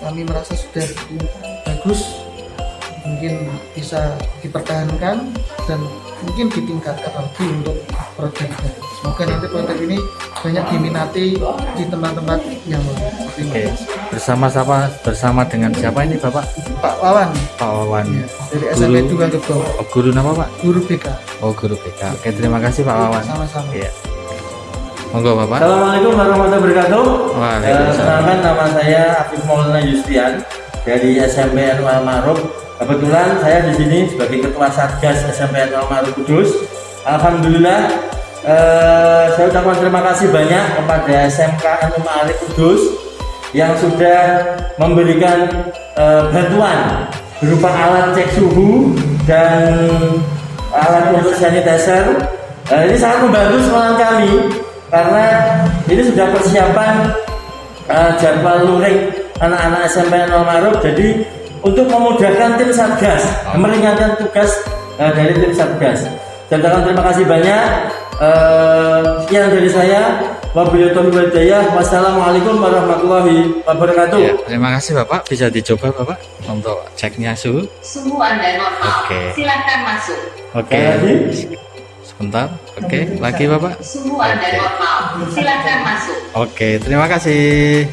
kami merasa sudah bagus mungkin bisa dipertahankan dan mungkin ditingkatkan lagi untuk produknya semoga nanti produk ini banyak diminati di tempat-tempat yang lain Oke, bersama siapa? Bersama dengan siapa ini Bapak? Pak Wawan Pak Wawan. ya, dari SMP Guru. 2 Gebong Oh, guru nama Pak? guru BK Oh, guru BK. Oke, terima kasih Pak Wawan. sama-sama Iya. Monggo Bapak. Assalamualaikum warahmatullahi wabarakatuh. Waalaikumsalam. Eh, nama saya Afif Maulana Yustian dari SMP Al Ma'ruf. Kebetulan saya di sini sebagai ketua Satgas SMP Al Ma'ruf Kudus. Alhamdulillah eh, saya ucapkan terima kasih banyak kepada SMK NU Ma'ruf Kudus yang sudah memberikan eh, bantuan berupa alat cek suhu dan alat untuk sanitizer. Eh, ini sangat membantu sekolah kami karena ini sudah persiapan eh, jadwal luring anak-anak SMP 0 Maruf jadi untuk memudahkan tim Satgas meringankan tugas eh, dari tim Satgas saya ucapkan terima kasih banyak sekian dari saya wabillahi taufiq wassalamualaikum warahmatullahi wabarakatuh Ya, terima kasih Bapak. Bisa dicoba Bapak untuk ceknya suhu. Suhu Anda normal. Oke. Silakan masuk. Oke. Sekali lagi. Sebentar. Oke, lagi Bapak. Suhu Anda normal. Silakan masuk. Oke, terima kasih.